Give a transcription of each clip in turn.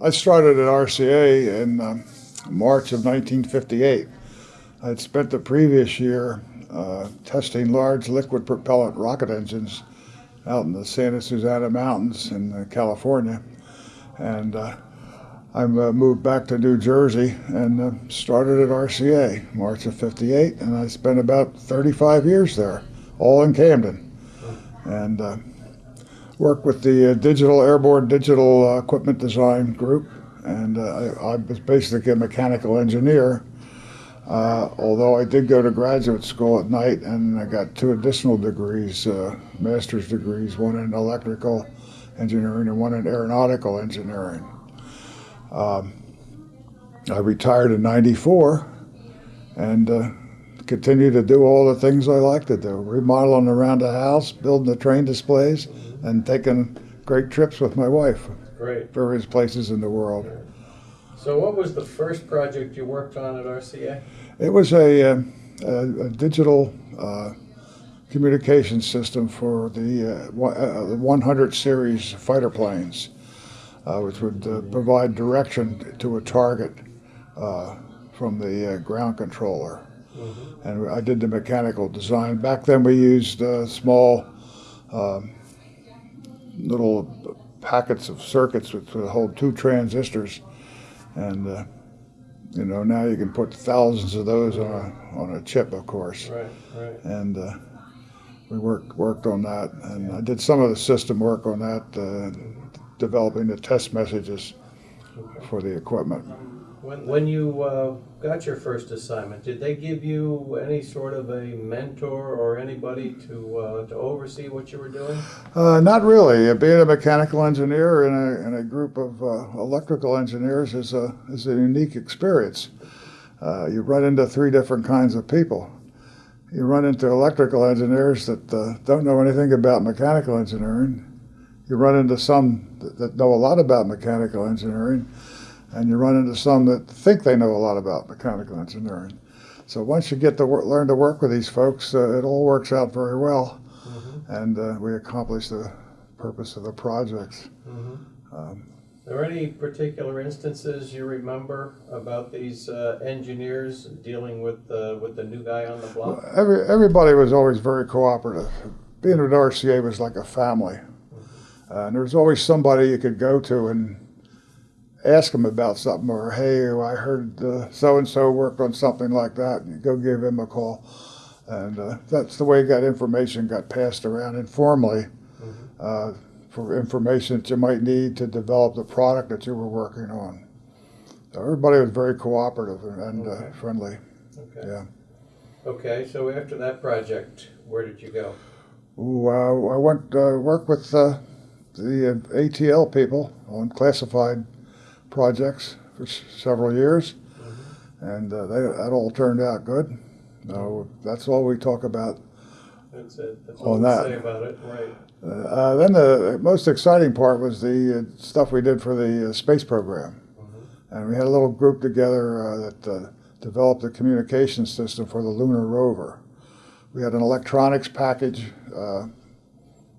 I started at RCA in um, March of 1958. I had spent the previous year uh, testing large liquid propellant rocket engines out in the Santa Susana Mountains in uh, California. And uh, I uh, moved back to New Jersey and uh, started at RCA March of 58. And I spent about 35 years there, all in Camden. And uh, worked with the uh, Digital Airborne Digital uh, Equipment Design Group, and uh, I, I, was basically a mechanical engineer. Although I did go to graduate school at night, and I got two additional degrees, master's degrees, one in electrical engineering and one in aeronautical engineering. Um, I retired in '94, and uh, continue to do all the things I like to do, remodeling around the house, building the train displays, and taking great trips with my wife. Great. Various places in the world. So, what was the first project you worked on at RCA? It was a, uh, a, a digital uh, communication system for the, uh, the 100 series fighter planes, uh, which would uh, provide direction to a target uh, from the ground controller. Mm-hmm. And I did the mechanical design. Back then, we used small um, little packets of circuits which would hold two transistors, and uh, you know now you can put thousands of those on a on a chip, of course. Right, right. And uh, we worked worked on that, and I did some of the system work on that, uh, developing the test messages okay. for the equipment. When, when you uh, got your first assignment, did they give you any sort of a mentor or anybody to, uh, to oversee what you were doing? Uh, not really. Uh, being a mechanical engineer in a, in a group of uh, electrical engineers is a, is a unique experience. Uh, you run into three different kinds of people. You run into electrical engineers that don't know anything about mechanical engineering. You run into some that, that know a lot about mechanical engineering and you run into some that think they know a lot about mechanical engineering. So once you get to work, learn to work with these folks, uh, it all works out very well, mm-hmm. and uh, we accomplish the purpose of the projects. Mm-hmm. Um, are there any particular instances you remember about these uh, engineers dealing with with the new guy on the block? Well, every, everybody was always very cooperative. Being at RCA was like a family, mm-hmm. and there was always somebody you could go to and ask them about something or hey i heard so and so worked on something like that and you go give him a call. And uh, that's the way that information got passed around informally mm-hmm. uh, for information that you might need to develop the product that you were working on. So everybody was very cooperative and, uh, okay. friendly. Okay. Yeah. Okay so after that project where did you go? Ooh, uh, i went uh, work with uh, the atl people on classified projects for several years, mm-hmm. and uh, they, that all turned out good. No, that's all we talk about. That's it. That's all on that. say about it, right? Uh, then the most exciting part was the uh, stuff we did for the uh, space program, mm-hmm. and we had a little group together uh, that uh, developed a communication system for the lunar rover. We had an electronics package.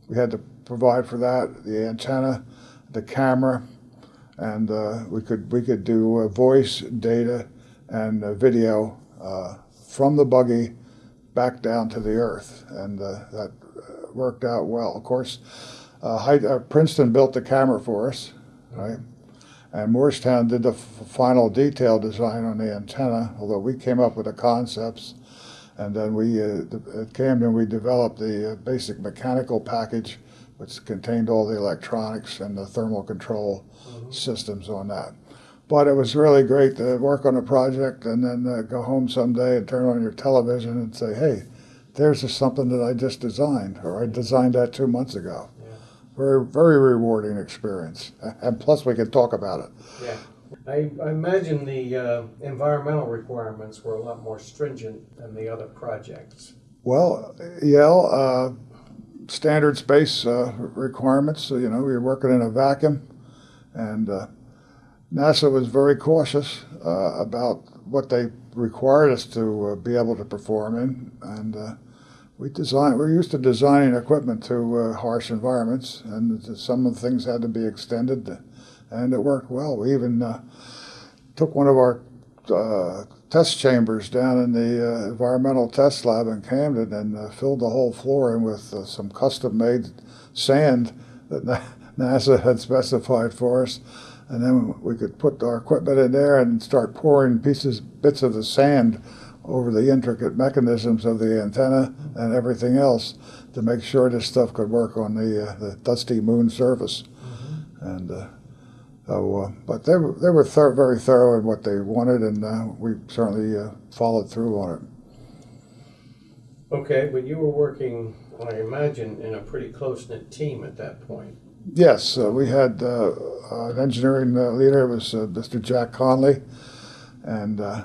we had to provide for that the antenna, the camera, and uh, we could we could do uh, voice, data, and uh, video uh, from the buggy back down to the earth, and uh, that uh, worked out well. Of course, Princeton built the camera for us, right? And Moorestown did the final detail design on the antenna, although we came up with the concepts. And then we, at Camden, we developed the basic mechanical package which contained all the electronics and the thermal control mm-hmm. systems on that. But it was really great to work on a project and then uh, go home someday and turn on your television and say, hey, there's something that I just designed, or I designed that two months ago. Yeah. Very, very rewarding experience. And plus, we can talk about it. Yeah. I, I imagine the uh, environmental requirements were a lot more stringent than the other projects. Well, yeah, uh, standard space uh, requirements. So, you know, we were working in a vacuum, and uh, NASA was very cautious uh, about what they required us to uh, be able to perform in, and uh, we designed. We're used to designing equipment to uh, harsh environments, and some of the things had to be extended and it worked well. We even took one of our test chambers down in the uh, environmental test lab in Camden and uh, filled the whole floor in with uh, some custom-made sand that NASA had specified for us. And then we could put our equipment in there and start pouring pieces, bits of the sand over the intricate mechanisms of the antenna and everything else to make sure this stuff could work on the, uh, the dusty moon surface. And uh, so, uh, but they were, they were thor- very thorough in what they wanted, and uh, we certainly uh, followed through on it. Okay, but you were working, I imagine, in a pretty close-knit team at that point. Yes, uh, we had uh, an engineering uh, leader, it was uh, Mr. Jack Conley, and uh,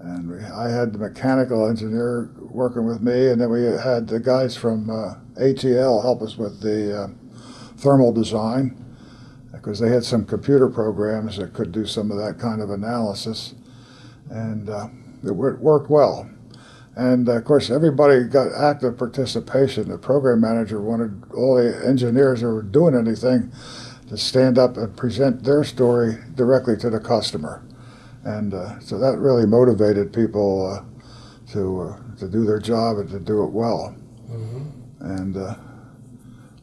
and we, I had the mechanical engineer working with me, and then we had the guys from uh, ATL help us with the uh, thermal design because they had some computer programs that could do some of that kind of analysis, and uh, it worked well. And uh, of course, everybody got active participation. The program manager wanted all the engineers who were doing anything to stand up and present their story directly to the customer. And uh, so that really motivated people uh, to, uh, to do their job and to do it well. And uh,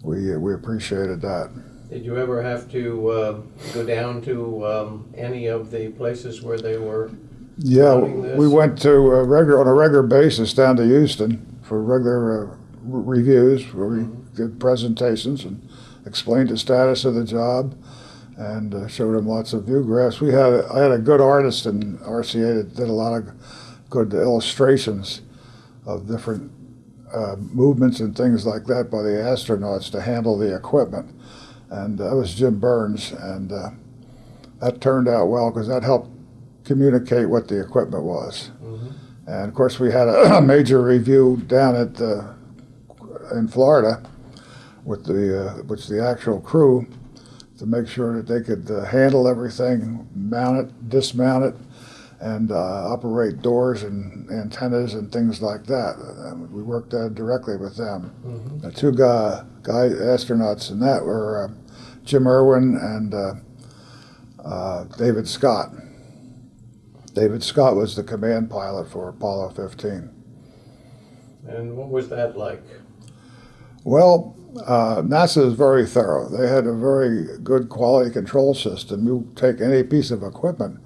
we, we appreciated that. Did you ever have to uh, go down to um, any of the places where they were? Yeah, this? we went to a regular on a regular basis down to Houston for regular uh, reviews where we did presentations and explained the status of the job and uh, showed them lots of view graphs. We had I had a good artist in RCA that did a lot of good illustrations of different uh, movements and things like that by the astronauts to handle the equipment, and that was Jim Burns, and uh, that turned out well because that helped communicate what the equipment was. And of course, we had a, a major review down at uh, in Florida with the uh, which the actual crew to make sure that they could uh, handle everything, mount it, dismount it, and uh, operate doors and antennas and things like that. Uh, we worked uh, directly with them. The two guy, guy astronauts in that were uh, Jim Irwin and uh, uh, David Scott. David Scott was the command pilot for Apollo 15. And what was that like? Well, uh, NASA is very thorough. They had a very good quality control system. You take any piece of equipment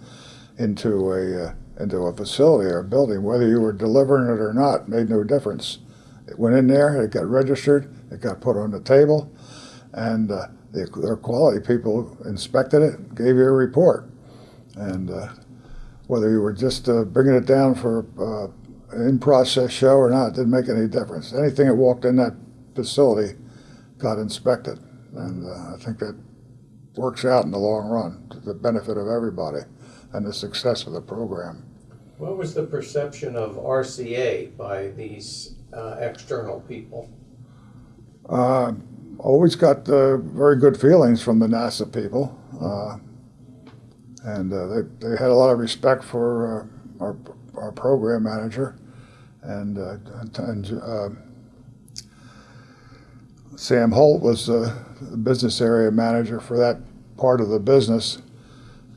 into a uh, into a facility or a building, whether you were delivering it or not, made no difference. It went in there, it got registered, it got put on the table, and uh, the, their quality people inspected it, gave you a report, and uh, whether you were just uh, bringing it down for uh, in-process show or not, didn't make any difference. Anything that walked in that facility got inspected, and uh, I think that works out in the long run to the benefit of everybody and the success of the program. What was the perception of RCA by these uh, external people? Uh, always got uh, very good feelings from the NASA people, uh, and uh, they, they had a lot of respect for uh, our, our program manager, and, uh, and uh, Sam Holt was uh, the business area manager for that part of the business,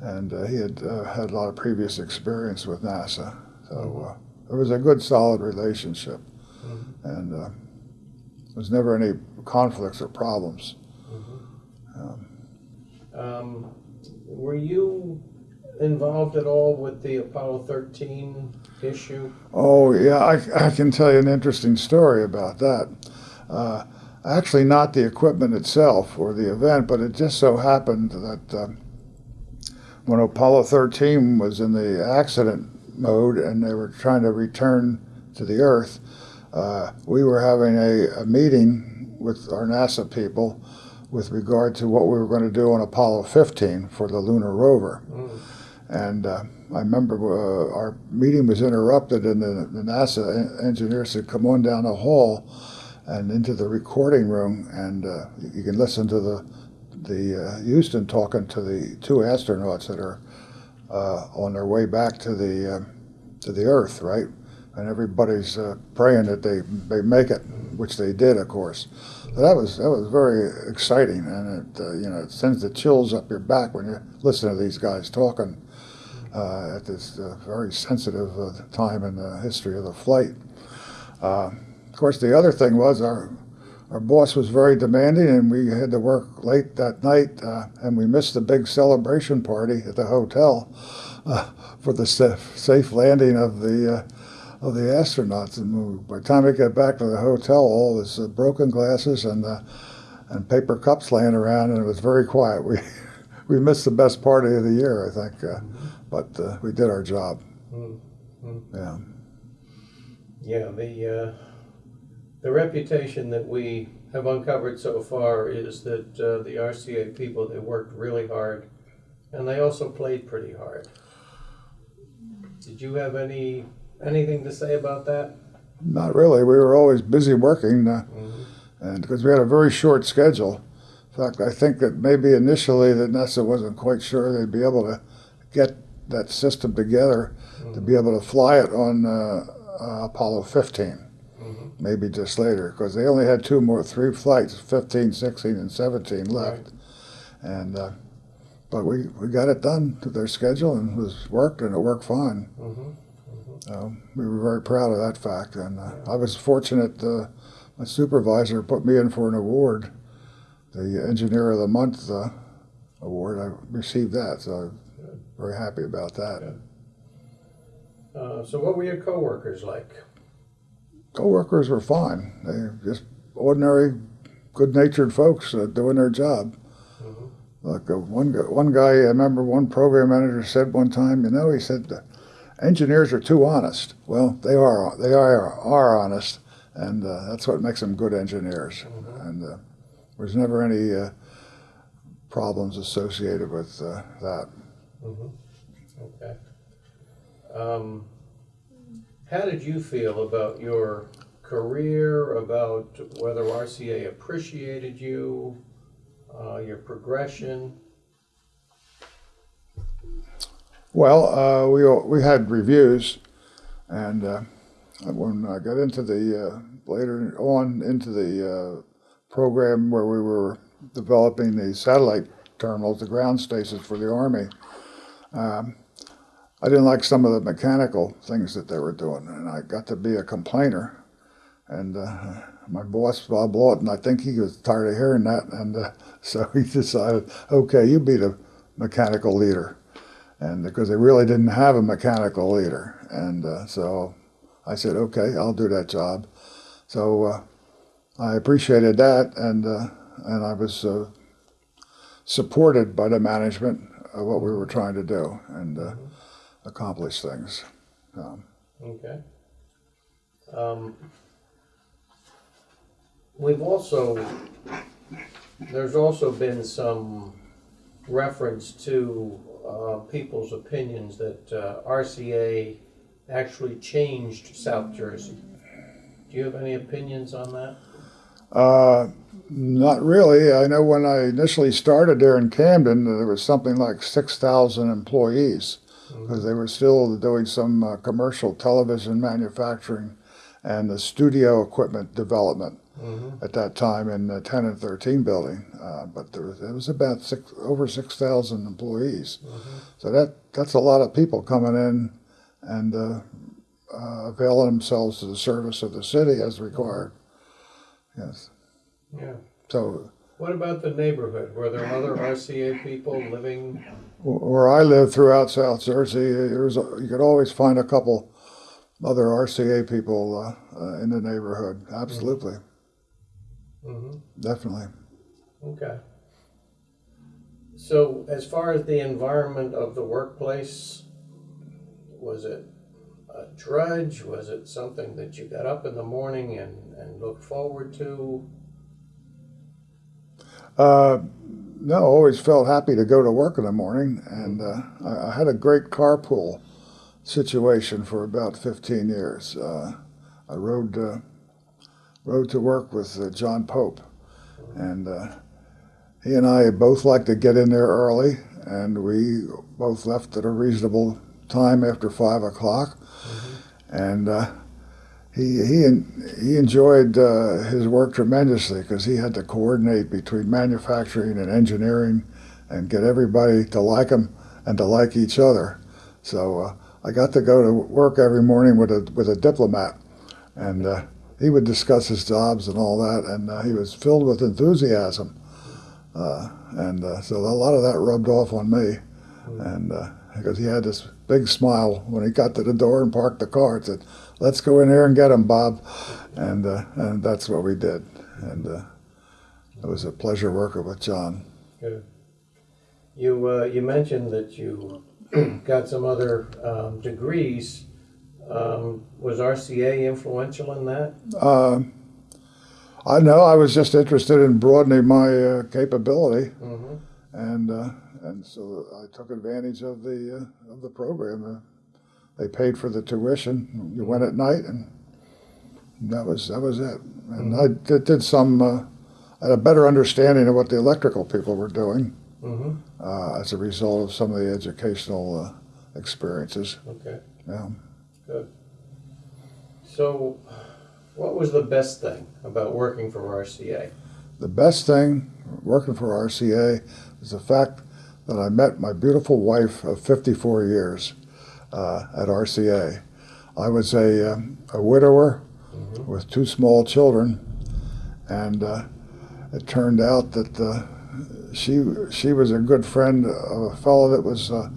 and uh, he had uh, had a lot of previous experience with NASA, so uh, it was a good, solid relationship, and. Uh, there was never any conflicts or problems. Um, were you involved at all with the Apollo 13 issue? Oh, yeah, I, I can tell you an interesting story about that. Uh, actually, not the equipment itself or the event, but it just so happened that um, when Apollo 13 was in the accident mode and they were trying to return to the Earth, uh, we were having a, a meeting with our NASA people with regard to what we were going to do on Apollo 15 for the lunar rover. And uh, I remember uh, our meeting was interrupted, and the, the NASA en- engineer said, "Come on down the hall and into the recording room, and uh, you can listen to the the uh, Houston talking to the two astronauts that are uh, on their way back to the uh, to the Earth, right? and everybody's uh, praying that they they make it, which they did, of course. So that was that was very exciting, and it uh, you know it sends the chills up your back when you listen to these guys talking uh, at this very sensitive time in the history of the flight. Of course, the other thing was our our boss was very demanding, and we had to work late that night, uh, and we missed the big celebration party at the hotel uh, for the safe landing of the uh, of the astronauts. And we, by the time we got back to the hotel, all was uh, broken glasses and uh, and paper cups laying around, and it was very quiet. We we missed the best party of the year, I think, uh, but uh, we did our job. Mm, mm. Yeah. Yeah, the, uh, the reputation that we have uncovered so far is that uh, the RCA people, they worked really hard and they also played pretty hard. Did you have any, anything to say about that? Not really. We were always busy working. Uh, Mhm. and because we had a very short schedule. In fact, I think that maybe initially that NASA wasn't quite sure they'd be able to get that system together to be able to fly it on uh, uh, Apollo 15. Maybe just later, because they only had two more, three flights, 15, 16, and 17 left. Right. And uh, but we, we got it done to their schedule and it was worked and it worked fine. Mhm. So we were very proud of that fact. And uh, I was fortunate. Uh, my supervisor put me in for an award, the Engineer of the Month uh, award. I received that, so I'm very happy about that. Uh, so what were your coworkers like? Coworkers were fine. They just ordinary, good-natured folks uh, doing their job. Mhm. Like uh, one guy, one guy, I remember one program manager said one time, you know, he said, "The engineers are too honest. Well, they are. They are are honest, and uh, that's what makes them good engineers. And uh, there's never any uh, problems associated with uh, that. Mhm. Okay. Um, how did you feel about your career, about whether RCA appreciated you, uh, your progression? Well, uh, we we had reviews, and uh, when I got into the uh, later on into the uh, program where we were developing the satellite terminals, the ground stations for the Army, um, I didn't like some of the mechanical things that they were doing, and I got to be a complainer. And uh, my boss, Bob Lawton, I think he was tired of hearing that, and uh, so he decided, okay, you be the mechanical leader and because they really didn't have a mechanical leader. And uh, so I said, okay, I'll do that job. So uh, I appreciated that, and uh, and I was uh, supported by the management of what we were trying to do and accomplish things. Um, Okay. Um, we've also, there's also been some reference to uh, people's opinions that uh, RCA actually changed South Jersey. Do you have any opinions on that? Uh, not really. I know when I initially started there in Camden, there was something like 6,000 employees because they were still doing some uh, commercial television manufacturing and the studio equipment development Mm-hmm. at that time in the 10 and 13 building. Uh, but there was, it was about six, over 6,000 employees. So that, that's a lot of people coming in and uh, uh, availing themselves to the service of the city as required. Yes. Yeah. So What about the neighborhood? Were there other RCA people living? Where I lived throughout South Jersey, there was a, you could always find a couple other RCA people uh, uh, in the neighborhood. Absolutely, Mm-hmm. definitely. Okay. So, as far as the environment of the workplace, was it a drudge? Was it something that you got up in the morning and, and looked forward to? Uh, no, always felt happy to go to work in the morning, and uh, I, I had a great carpool situation for about 15 years. Uh, I rode uh, rode to work with uh, John Pope, and uh, he and I both liked to get in there early, and we both left at a reasonable time after five o'clock. And uh, he he he enjoyed uh, his work tremendously because he had to coordinate between manufacturing and engineering, and get everybody to like him and to like each other. So uh, I got to go to work every morning with a with a diplomat, and uh, he would discuss his jobs and all that, and uh, he was filled with enthusiasm, uh, and uh, so a lot of that rubbed off on me, and because he had this big smile when he got to the door and parked the car and said, "Let's go in here and get him, Bob," and uh, and that's what we did, and uh, it was a pleasure working with John. Good. You, uh, you mentioned that you got some other um, degrees. Um, was RCA influential in that? Uh, I know I was just interested in broadening my uh, capability, Mm-hmm. and uh, and so I took advantage of the uh, of the program. They paid for the tuition. You went at night, and that was that was it. And I did, did some. Uh, I had a better understanding of what the electrical people were doing Mm-hmm. uh, as a result of some of the educational uh, experiences. Okay. Yeah. Good. So, what was the best thing about working for RCA? The best thing working for RCA is the fact that I met my beautiful wife of 54 years at RCA. I was a, um, a widower Mhm. with two small children, and uh, it turned out that uh, she she was a good friend of a fellow that was uh,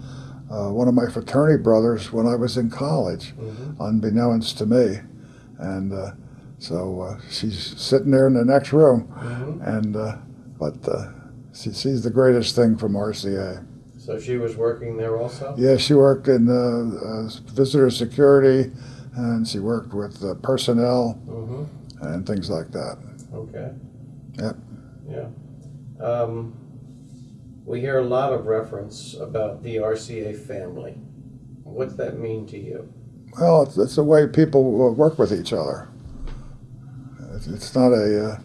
uh, one of my fraternity brothers when I was in college, Mm-hmm. unbeknownst to me, and uh, so uh, she's sitting there in the next room. Mm-hmm. And uh, but uh, she, she's the greatest thing from RCA. So she was working there also? Yeah, she worked in uh, uh, visitor security, and she worked with uh, personnel Mm-hmm. and things like that. Okay. Yep. Yeah. Um, we hear a lot of reference about the RCA family. What's that mean to you? Well, it's, it's the way people work with each other. It's, it's not a, uh,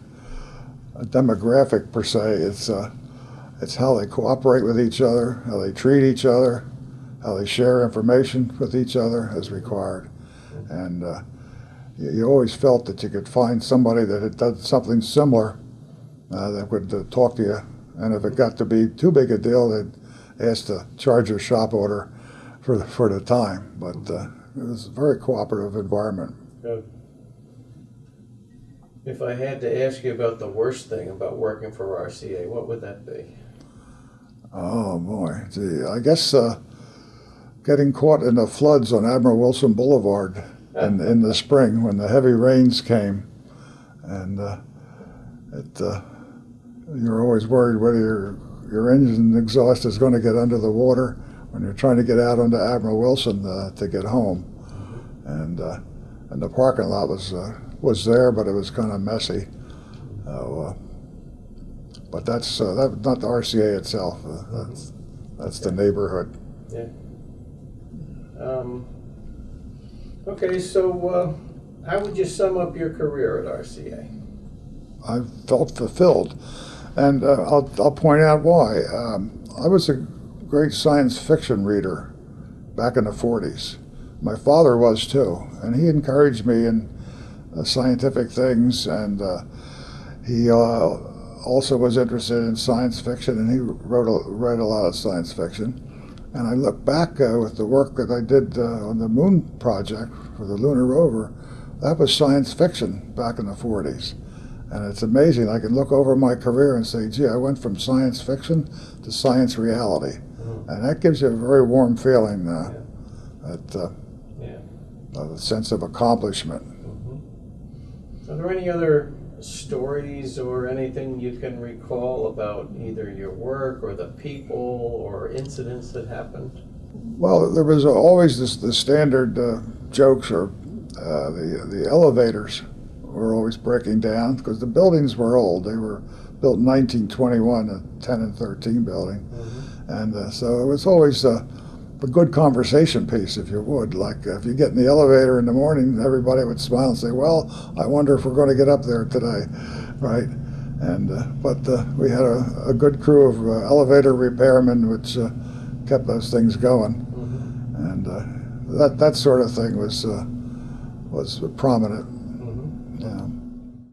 a demographic per se. It's uh, it's how they cooperate with each other, how they treat each other, how they share information with each other as required, and uh, you, you always felt that you could find somebody that had done something similar uh, that would uh, talk to you. And if it got to be too big a deal, they'd ask to charge your shop order for the, for the time. But uh, it was a very cooperative environment. Good. If I had to ask you about the worst thing about working for RCA, what would that be? Oh boy, gee, I guess uh, getting caught in the floods on Admiral Wilson Boulevard in, in the spring when the heavy rains came, and uh, it, uh, you're always worried whether your your engine exhaust is going to get under the water when you're trying to get out onto Admiral Wilson uh, to get home, and uh, and the parking lot was uh, was there, but it was kind of messy. So, uh, but that's uh, that, not the RCA itself. Uh, that's that's the neighborhood. Um, okay, so uh, how would you sum up your career at RCA? I felt fulfilled, and uh, I'll I'll point out why. Um, I was a great science fiction reader back in the '40s. My father was too, and he encouraged me in uh, scientific things, and uh, he uh, also was interested in science fiction, and he wrote a, read a lot of science fiction. And I look back uh, with the work that I did uh, on the Moon project for the lunar rover. That was science fiction back in the 40s. And it's amazing. I can look over my career and say, gee, I went from science fiction to science reality. Mhm. And that gives you a very warm feeling, uh, that, uh, Yeah. a sense of accomplishment. hmm Are there any other stories or anything you can recall about either your work or the people or incidents that happened? Well, there was always this the standard uh, jokes or uh, the the elevators were always breaking down because the buildings were old. They were built in 1921, a 10 and 13 building, and uh, so it was always uh, a good conversation piece, if you would. Like if you get in the elevator in the morning, everybody would smile and say, "Well, I wonder if we're going to get up there today," right? And uh, but uh, we had a, a good crew of uh, elevator repairmen, which uh, kept those things going Mhm. and uh, that that sort of thing was uh, was prominent. Mhm. Yeah.